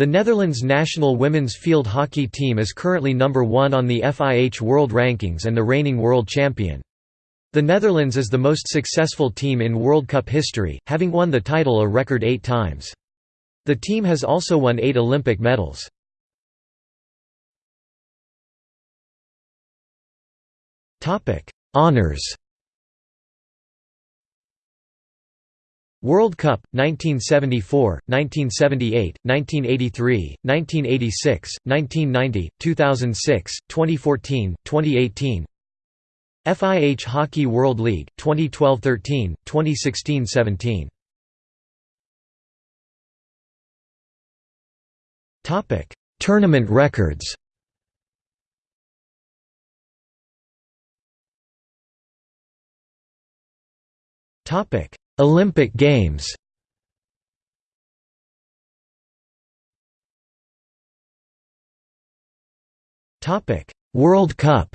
The Netherlands national women's field hockey team is currently number one on the FIH World Rankings and the reigning world champion. The Netherlands is the most successful team in World Cup history, having won the title a record eight times. The team has also won eight Olympic medals. Honours World Cup 1974, 1978, 1983, 1986, 1990, 2006, 2014, 2018 FIH Hockey World League 2012-13, 2016-17 Topic: Tournament records. Topic: Olympic Games. Topic: World Cup.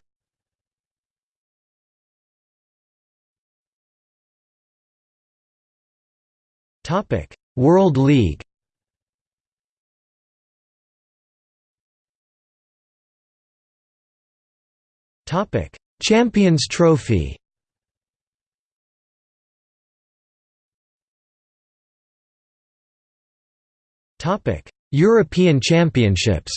Topic: World League. Topic: Champions Trophy. European Championships.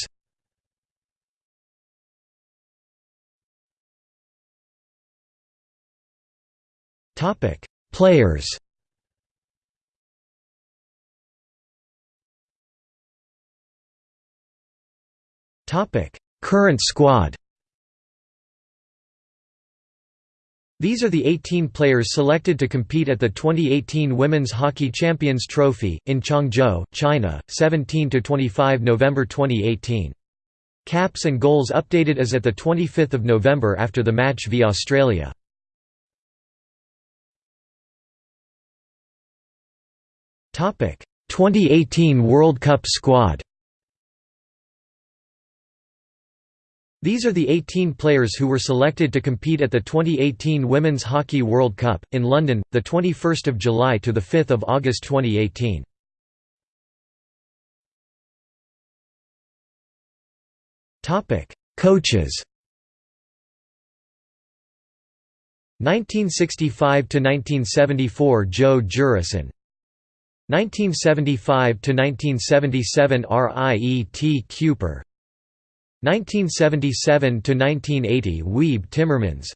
Topic: Players. Topic: Current squad. These are the 18 players selected to compete at the 2018 Women's Hockey Champions Trophy, in Changzhou, China, 17–25 November 2018. Caps and goals updated as at 25 November after the match v Australia. Topic: 2018 World Cup squad. These are the 18 players who were selected to compete at the 2018 Women's Hockey World Cup, in London, 21 July to 5 August 2018. Topic: Coaches. 1965 to 1974 Joe Jurison 1975 to 1977 Riet Kuper 1977–1980 Weeb Timmermans.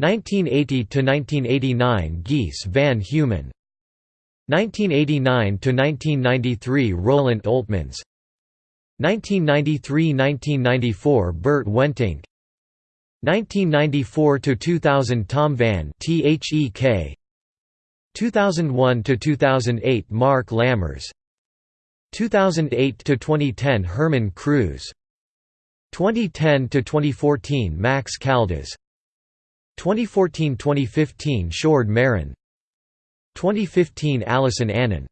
1980–1989 Gijs van Heumen 1989–1993 Roelant Oltmans 1993–1994 Bert Wentink. 1994–2000 Tom van 't Hek 2001–2008 Marc Lammers. 2008–2010 Herman Kruis 2010 to 2014 Max Caldas. 2014-2015 Sjoerd Marijne. 2015 Alyson Annan